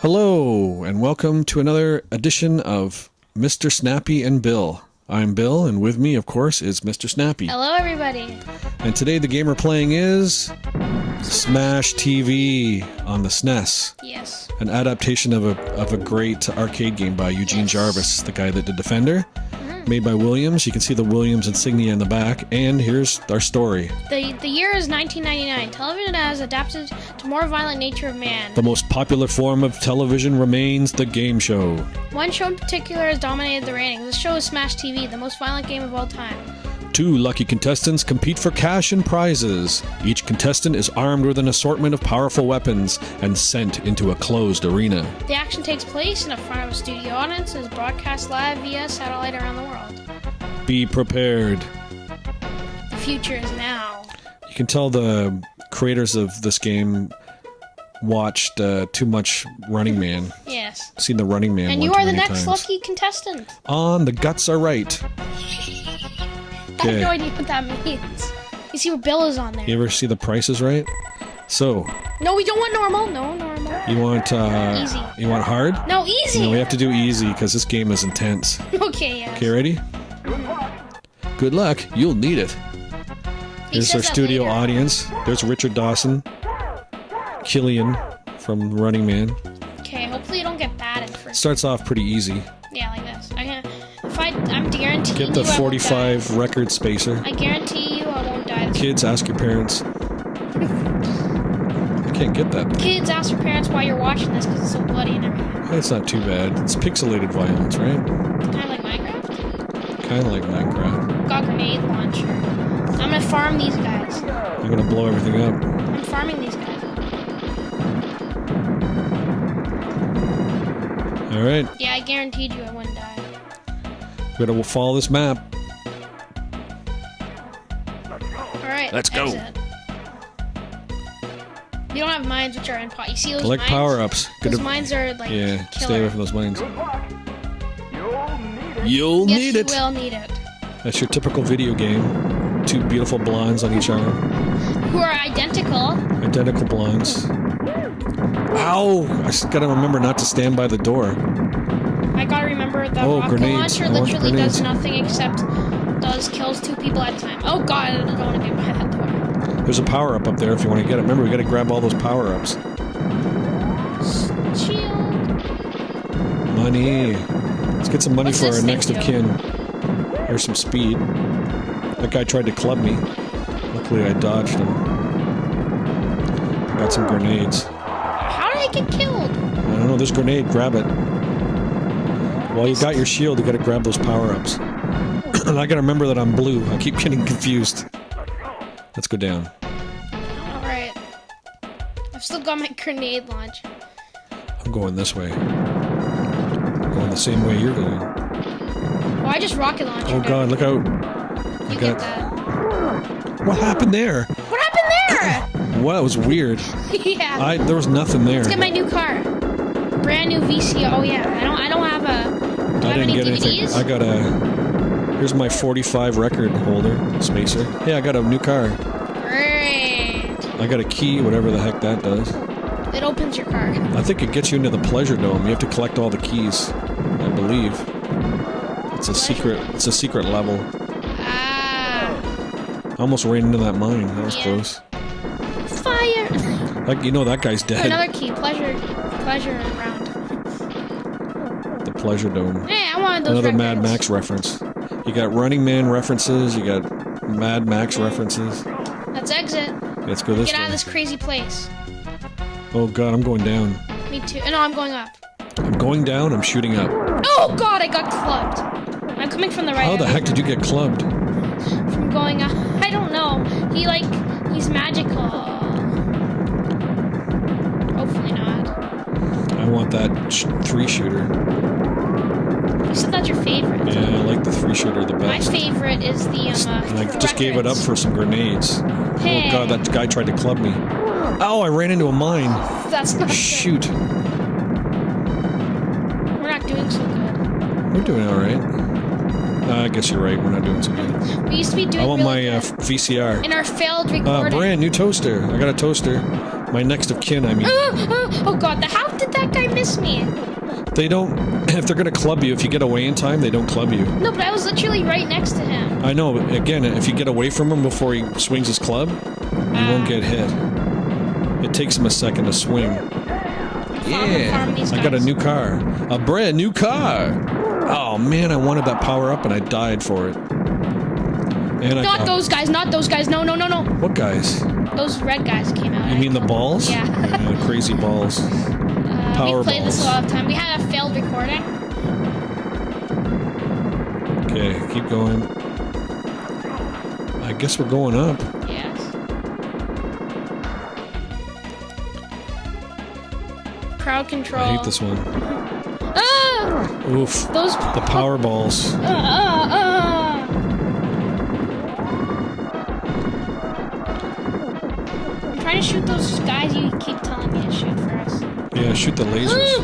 Hello, and welcome to another edition of Mr. Snappy and Bill. I'm Bill, and with me, of course, is Mr. Snappy. Hello, everybody. And today the game we're playing is Smash TV on the SNES, Yes. an adaptation of a of a great arcade game by Eugene Yes. Jarvis, the guy that did Defender, made by Williams. You can see the Williams insignia in the back, and here's our story. The the year is 1999. Television has adapted to more violent nature of man. The most popular form of television remains the game show. One show in particular has dominated the ratings. This show is Smash TV, the most violent game of all time. Two lucky contestants compete for cash and prizes. Each contestant is armed with an assortment of powerful weapons and sent into a closed arena. The action takes place in front of a studio audience and is broadcast live via satellite around the world. Be prepared. The future is now. You can tell the creators of this game watched uh, too much Running Man. Yes. Seen the Running Man And you are the next times. lucky contestant. On the guts are right. I have no idea what that means. You see where Bill is on there. You ever see the Price Is Right? So No, we don't want normal. No, normal. you want uh, Easy. You want hard? No, easy. No, we have to do easy because this game is intense. okay, yes. Okay, ready? Good luck. You'll need it. He Here's our studio later. audience. There's Richard Dawson, Killian from Running Man. Okay, hopefully you don't get batted for. Starts off pretty easy. If I, I'm guaranteeing Get the you I won't 45 record spacer. I guarantee you I won't die. This Kids, ask your parents. I can't get that. Kids, ask your parents why you're watching this because it's so bloody and everything. That's not too bad. It's pixelated violence, right? Kind of like Minecraft. Kind of like Minecraft. Got grenade launcher. I'm gonna farm these guys. I'm gonna blow everything up. I'm farming these guys. All right, Yeah, I guaranteed you I wouldn't die. We're gonna follow this map. All right. Let's go. exit. You don't have mines which are in pot. You see those Collect mines? power ups. Those mines are like Yeah, killer. stay away from those mines. You'll yes, need it. you it. will need it. That's your typical video game. Two beautiful blondes on each arm. Who are identical? Identical blondes. Ow! I just gotta remember not to stand by the door. I gotta remember the Oh, rocket grenades. launcher oh, literally grenades. does nothing except does kills two people at a time. Oh god, I don't want to get by that door. There's a power up up there if you want to get it. Remember, we gotta grab all those power ups. Shield. Money. Let's get some money What's for our next of kin. Here's some speed. That guy tried to club me. Luckily, I dodged him. Got some grenades. How did I get killed? I don't know, This grenade, grab it. While you got your shield, you gotta grab those power-ups. and I gotta remember that I'm blue. I keep getting confused. Let's go down. Alright. I've still got my grenade launch. I'm going this way. Going the same way you're going. Well, I just rocket launched. Oh god, look out. I You got... get that. What happened there? What happened there? Well, that was weird. yeah. I There was nothing there. Let's get my new car. Brand new VCR. Oh yeah. I don't. I don't have a. Do I, didn't get DVDs? anything. I got a... Here's my 45 record holder, spacer. Hey, I got a new car. Great. I got a key, whatever the heck that does. It opens your car. I think it gets you into the pleasure dome. You have to collect all the keys, I believe. It's a secret. It's a secret level. Ah. I almost ran into that mine. That was Yeah. close. Fire. Like you know, that guy's dead. Another key. Pleasure. Pleasure pleasure dome. Hey, I wanted those Another Mad. Max reference. You got Running Man references. You got Mad Max references. Let's exit. Let's go this Get out of this crazy place. Oh god, I'm going down. Me too. Oh, no, I'm going up. I'm going down. I'm shooting up. Oh god, I got clubbed. I'm coming from the right. How the heck did you get clubbed? From going up. I don't know. He like he's magical. Hopefully not. I want that sh- three shooter. You said that's your favorite. Yeah, I like the three shooter the best. My favorite is the um. Uh, And I just gave it up for some grenades. Hey. Oh god, that guy tried to club me. Oh, I ran into a mine. That's not good. Shoot. We're not doing so good. We're doing alright. Uh, I guess you're right, we're not doing so good. We used to be doing I want really my uh. VCR. in our failed Uh, recording. brand new toaster. I got a toaster. My next of kin, I mean. Ah, Oh god, the, how did that guy miss me? They don't. If they're gonna club you, if you get away in time, they don't club you. No, but I was literally right next to him. I know. But again, if you get away from him before he swings his club, you won't ah. get hit. It takes him a second to swing. Farm- farm I got a new car. A brand new car. Oh man, I wanted that power up and I died for it. And I Not got- those guys, not those guys. No, no, no, no. What guys? Those red guys came out. You mean the balls? Yeah. the crazy balls. Power we played this a lot of time. We had a failed recording. Okay, keep going. I guess we're going up. Yes. Crowd control. I hate this one. Ah! Oof. Those. The power balls. Uh, uh. Shoot the lasers.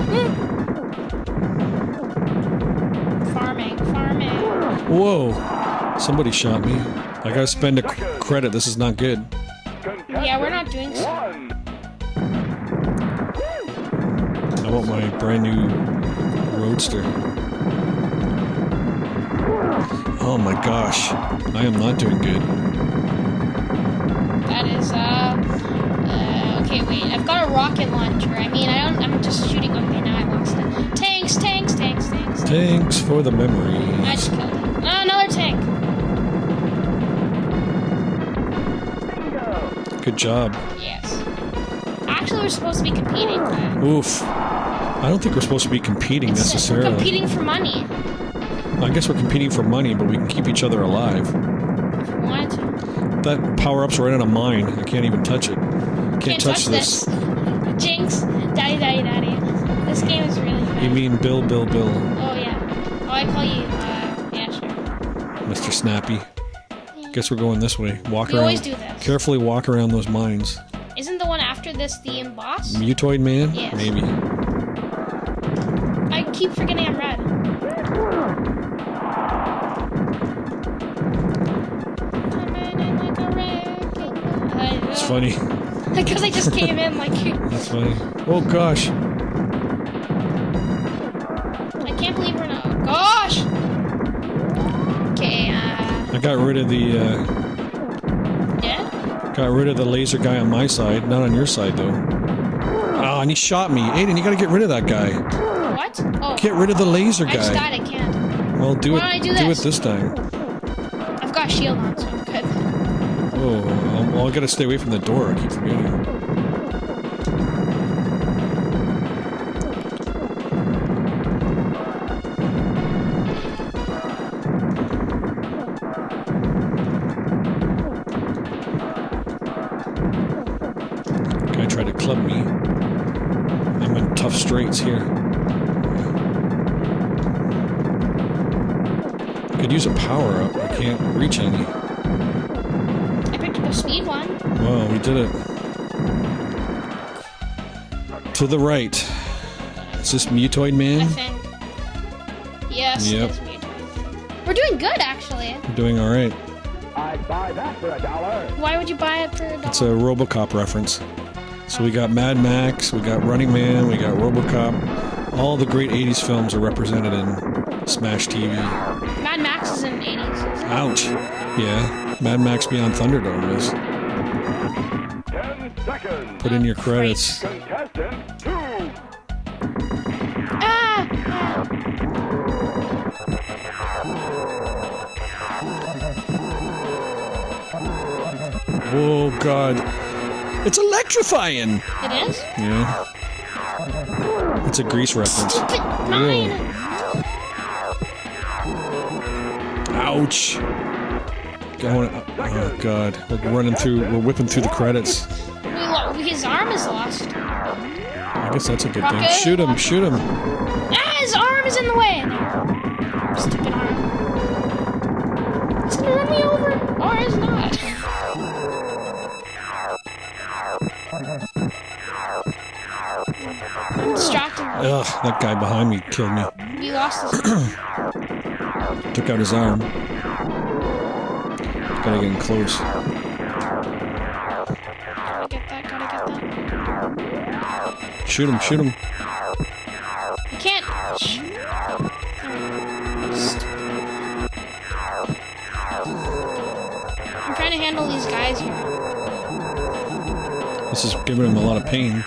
farming, farming. Whoa! Somebody shot me. I gotta spend a credit. This is not good. Yeah, we're not doing so. I want my brand new roadster. Oh my gosh. I am not doing good. That is, uh, uh, okay, wait. I've got a rocket launcher. I mean, I don't, I'm just shooting. Okay, now I lost it. Tanks, tanks, tanks, tanks. Tanks for the memory. I just killed it. Oh, another tank. Bingo. Good job. Yes. Actually, we're supposed to be competing. But Oof. I don't think we're supposed to be competing it's- we're necessarily. competing for money. I guess we're competing for money, but we can keep each other alive. If we wanted to. That power up's right on a mine. I can't even touch it. Can't, Can't touch, touch this. this. Jinx. Daddy, daddy, daddy. This game is really fun. You mean Bill, Bill, Bill, Oh, yeah. Oh, I call you, uh, yeah, sure. Mr. Snappy? Guess we're going this way. Walk We around. always do this. Carefully walk around those mines. Isn't the one after this the emboss? Mutoid man? Yes. Maybe. I keep forgetting I'm red. Coming in like a wrecking ball. It's funny. Because I just came in like That's funny. Oh gosh. I can't believe we're not. Gosh. Okay. Uh. I got rid of the uh, Yeah. got rid of the laser guy on my side, not on your side though. Oh, and he shot me. Aiden, you gotta get rid of that guy. What? Oh. Get rid of the laser guy. I just guy. died. I can't. Well, do Why it. do do it this? this time. I've got a shield on, so I'm good. Oh, um, well, I gotta stay away from the door. I keep forgetting. Guy tried to club me. I'm in tough straits here. Could use a power up. I can't reach any. Speed one. Wow, we did it. To the right. Is this Mutoid I Man? think. Yes. Yep. It is mutant. We're doing good, actually. We're doing alright. I'd buy that for a dollar. Why would you buy it for a dollar? It's a Robocop reference. So we got Mad Max, we got Running Man, we got Robocop. All the great 80s films are represented in Smash TV. Mad Max is in the 80s. Ouch. Yeah, Mad Max Beyond Thunderdome is. Ten seconds. Put in your credits. Contestant two. Ah! Oh god. It's electrifying! It is? Yeah. It's a grease reference. Stupid mine! Ouch. Going. Oh god, we're running through. We're whipping through the credits. We his arm is lost. I guess that's a good thing. Shoot him! Shoot him! Ah, his arm is in the way! Stupid arm. He's gonna run me over! Or is not. I'm distracted. Ugh, that guy behind me killed me. We lost his arm. Took out his arm. Gotta get in close. Gotta get that, gotta get that. Shoot him, shoot him. I can't. I'm trying to handle these guys here. This is giving him a lot of pain.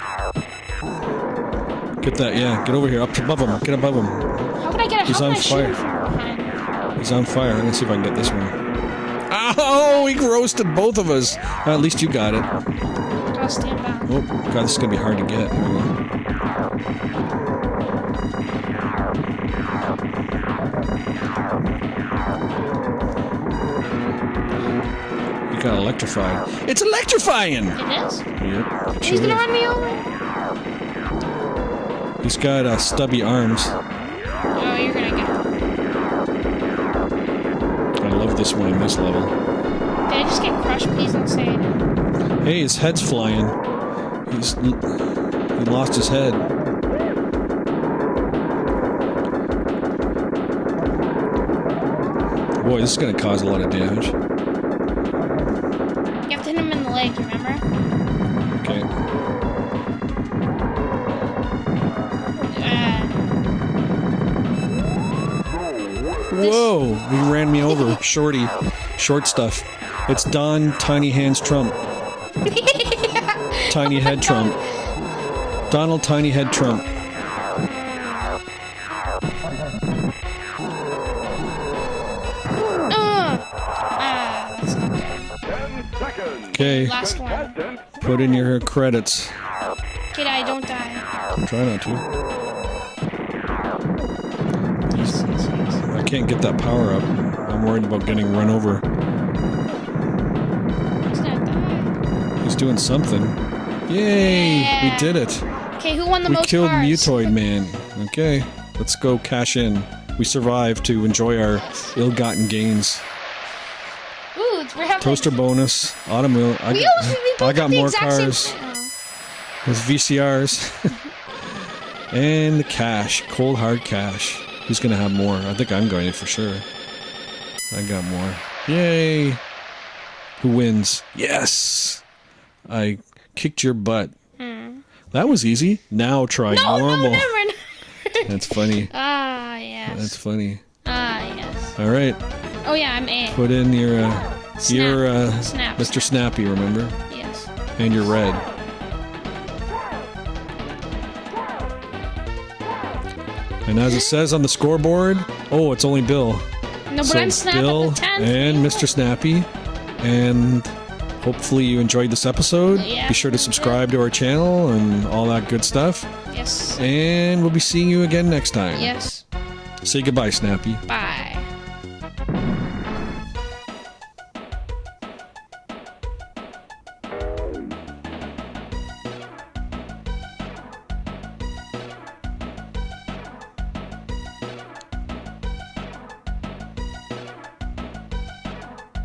Get that, yeah. Get over here, up above him. Get above him. How can I get a He's on can I shoot him fire. He's on fire. Let's see if I can get this one. Oh, he roasted both of us. Uh, at least you got it. I'll stand back. Oh, God, this is gonna be hard to get. There we go. Got electrified. It's electrifying! It is? Yep. He's sure gonna is. run me over. He's got uh, stubby arms. This one in this level. Did I just get crushed? Don't say it. Hey, his head's flying. He's he lost his head. Boy, this is gonna cause a lot of damage. Whoa! He ran me over. Shorty. Short stuff. It's Don Tiny Hands Trump. Tiny Head Trump. Donald Tiny Head Trump. that's not good. Ten seconds. Okay, Last one. Put in your credits. Kid, I don't die. Try not to. Can't get that power up. I'm worried about getting run over. He's doing something. Yay! Yeah. We did it. Okay, who won the We most killed cars? Mutoid Man. Okay, let's go cash in. We survived to enjoy our ill-gotten gains. Ooh, it's- we have Toaster bonus, automobile. I, We got- we I got more cars. With VCRs. and the cash, cold hard cash. Who's gonna have more? I think I'm going to for sure. I got more. Yay! Who wins? Yes! I kicked your butt. That was easy. Now try Hmm. No, normal. no, never. That's funny. ah, yes. That's funny. ah, yes. All right, Oh yeah, I'm A. put in your uh, Snap. your uh, Snap, Mr. Snappy, remember? Yes. And your red. And as it says on the scoreboard, oh, it's only Bill. No, but so I'm Snap Bill the and Mr. Snappy, and hopefully you enjoyed this episode. Yeah. Be sure to subscribe to our channel and all that good stuff. Yes. And we'll be seeing you again next time. Yes. Say goodbye, Snappy. Bye.